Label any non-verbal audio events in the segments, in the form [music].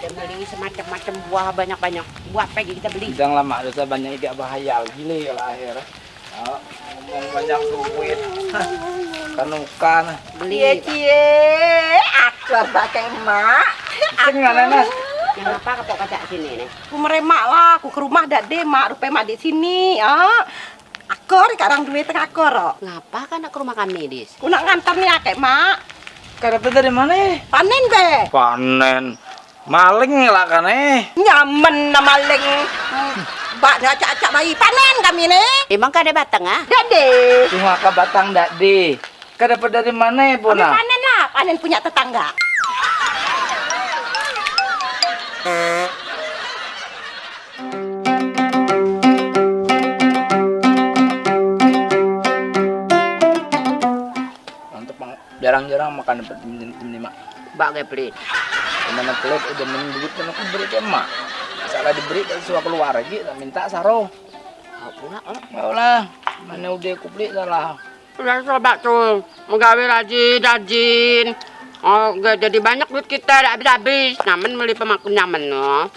Kita beli semacam-macam buah banyak-banyak. Buah apa kita beli? Sedang lama dosa banyak ikat bahaya gini kalau akhir. Oh, ngomong banyak duit. [laughs] Kanukan. Beli. Cie cie, aku pakai emak. Tengah nenek. Kenapa kau kacak sini nih? Aku meremak lah, aku ke rumah dak de mak, rupa mak di sini. Ah, akor sekarang duit tengah akor. oh. Ngapa kan nak ke rumah kami, Dis? Aku nak ngantar nih akek mak. Kau dapat dari mana? eh? Panen be. Panen. Maling lah kan eh. Nyamen nama leng. Bak nak acak-acak bayi panen kami nih. Emang kau ada batang ah? Dak de. Cuma ke batang. Kau dapat dari mana Kami Bona? panen lah, panen punya tetangga. Mantap. Jarang-jarang makan dapat lima. Bak gak pelit. Mana pelit udah minum duit kan aku beri ke emak. Salah diberi kan suka keluar lagi tak minta saro. Oh. Mau lah. Mana udah aku beli salah. Udah coba tuh, menggawe rajin, rajin. Oh, gak jadi banyak duit kita, tidak habis-habis. Nyaman beli pemakan nyaman, no.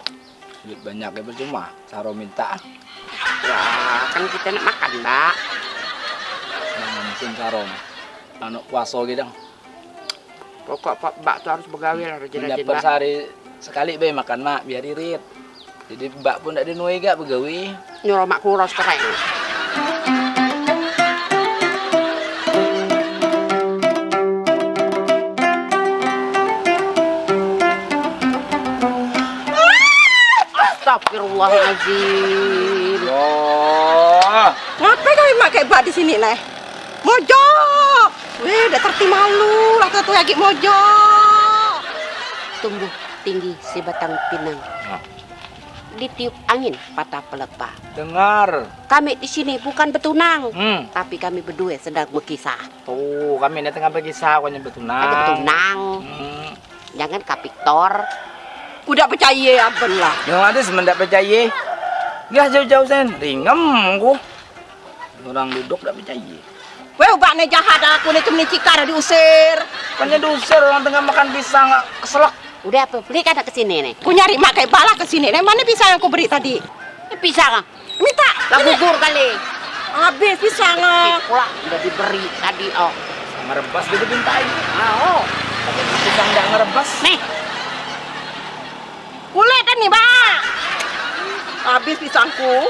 Duit banyak ya percuma. Saro minta. Ya, kan kita nak makan, mbak. Jangan mesin saro. Anu puasa gitu. Pokok pak mbak tuh harus begawe lah, rajin-rajin, mbak. sehari sekali be makan mak biar irit. Jadi mbak pun tidak dinuai gak begawi. Nyuruh mak kuros keren. Astagfirullahaladzim. Oh, Ngapain kami mak kayak bak di sini nih? Mojok. Weh, udah terti malu lah tuh lagi mojok. Tumbuh tinggi si batang pinang. Nah. Ditiup angin patah pelepah. dengar. Kami di sini bukan betunang, Hmm. tapi kami berdua sedang berkisah. Tuh, kami ini tengah berkisah kau nyebut Ada tunang. betunang, Hmm. jangan kapiktor. Udah percaya apa lah. Yang ada semendak percaya. Gak jauh-jauh sen, ringem ku. Orang duduk tak percaya. Weh, ubak nih jahat aku nih cuma cikar diusir. Kan diusir orang tengah makan pisang keselak. Udah apa? Beli kan ke sini nih. Aku nyari mak kayak bala ke sini. Nih, mana pisang yang aku beri tadi? Ini pisang. ah. Minta. Lah gugur kali. Habis pisang. ah. Pula udah diberi tadi. Oh. Ngerebas gitu bintai. Ah, oh. Tapi pisang tidak ngerebas. Nih, Kulit kan nih, Bang. Habis pisangku.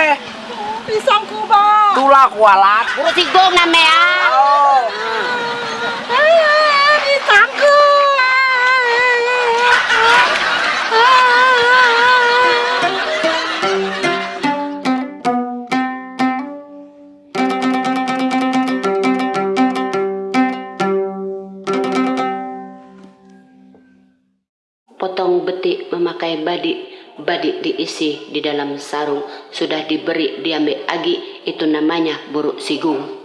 Ngapain? Pisangku, Bang. Tulah kualat. buru sigong namanya. Oh. Ah, pisangku. Potong betik memakai badik. Badik diisi di dalam sarung. Sudah diberi diambil agi. Itu namanya buruk sigung.